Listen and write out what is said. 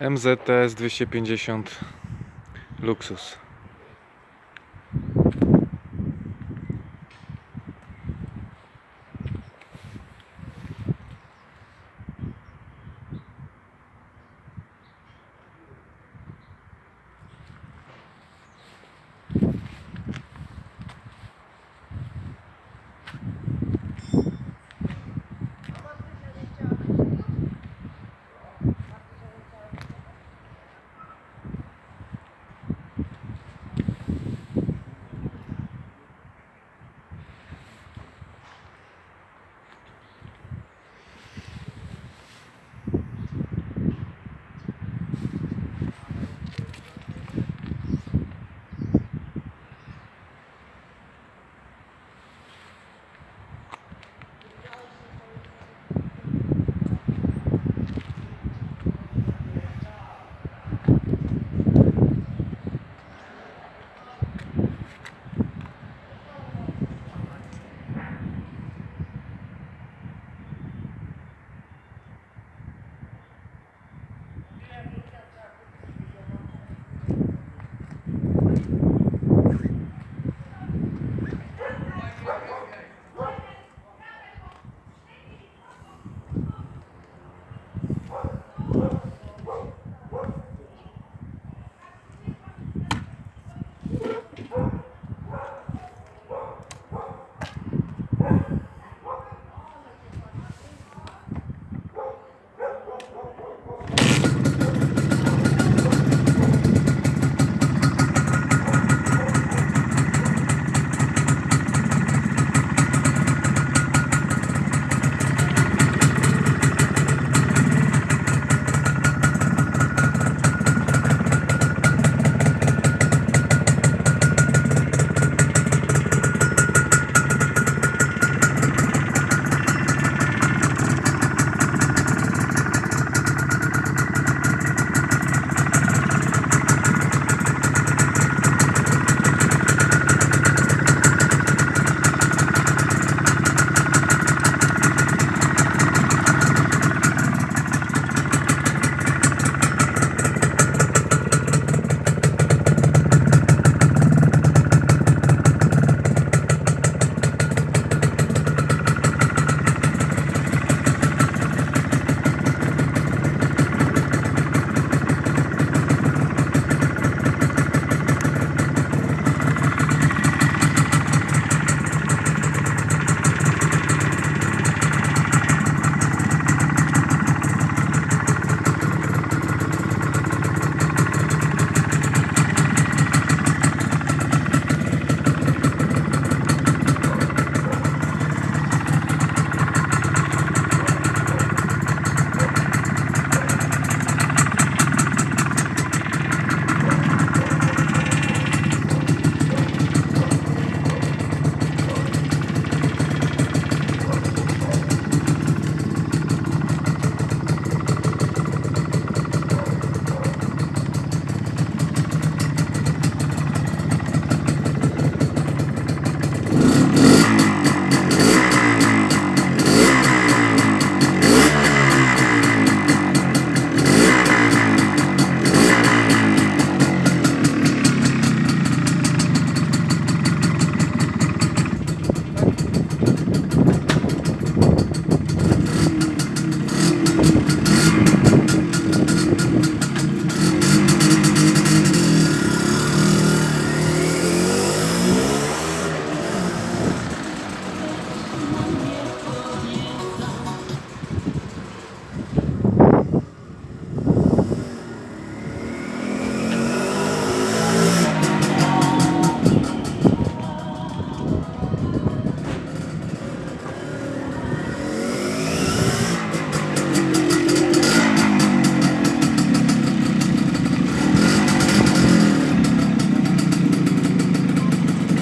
MZTS 250 Luksus.